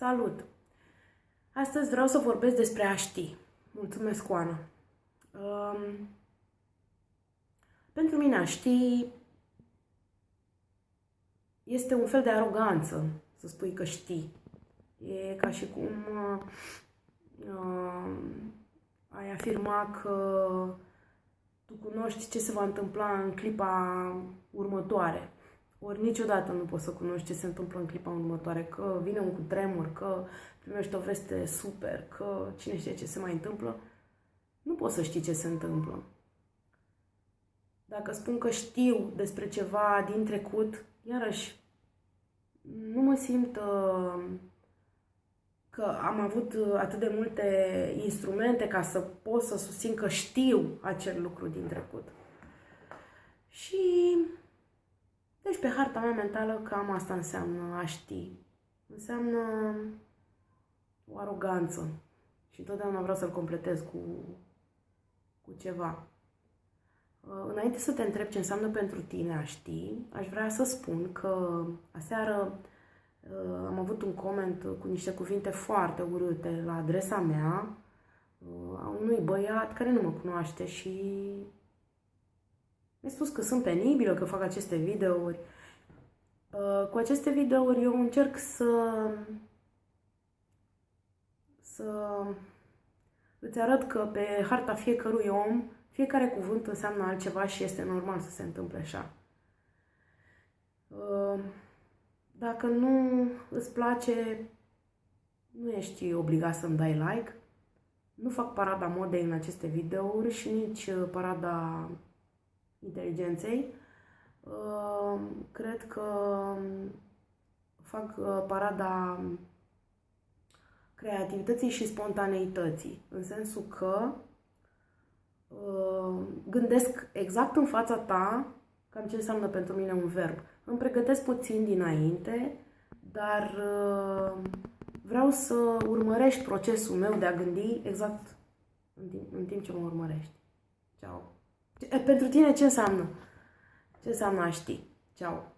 Salut! Astăzi vreau să vorbesc despre a ști. Mulțumesc, Oana. Um, pentru mine a ști este un fel de aroganță să spui că știi. E ca și cum uh, uh, ai afirma că tu cunoști ce se va întâmpla în clipa următoare. Ori niciodată nu poți să cunoști ce se întâmplă în clipa următoare, că vine un cutremur, că primești o veste super, că cine știe ce se mai întâmplă. Nu poți să știi ce se întâmplă. Dacă spun că știu despre ceva din trecut, iarăși, nu mă simt uh, că am avut atât de multe instrumente ca să pot să susțin că știu acel lucru din trecut. Și deci pe harta mea mentală cam asta înseamnă a ști. Înseamnă o aroganță. Și întotdeauna vreau să-l completez cu, cu ceva. Uh, înainte să te întreb ce înseamnă pentru tine a ști, aș vrea să spun că aseară uh, am avut un coment cu niște cuvinte foarte urâte la adresa mea uh, a unui băiat care nu mă cunoaște și mi-a spus că sunt penibilă, că fac aceste videouri. Uh, cu aceste videouri eu încerc să să îți arăt că pe harta fiecărui om fiecare cuvânt înseamnă altceva și este normal să se întâmple așa. Uh, dacă nu îți place, nu ești obligat să-mi dai like. Nu fac parada modei în aceste videouri și nici uh, parada inteligenței. Uh, cred că fac uh, parada creativității și spontaneității, în sensul că uh, gândesc exact în fața ta cam ce înseamnă pentru mine un verb. Îmi pregătesc puțin dinainte, dar vreau să urmărești procesul meu de a gândi exact în timp, în timp ce mă urmărești. Ciao! Pentru tine ce înseamnă? Ce înseamnă a ști? Ceau!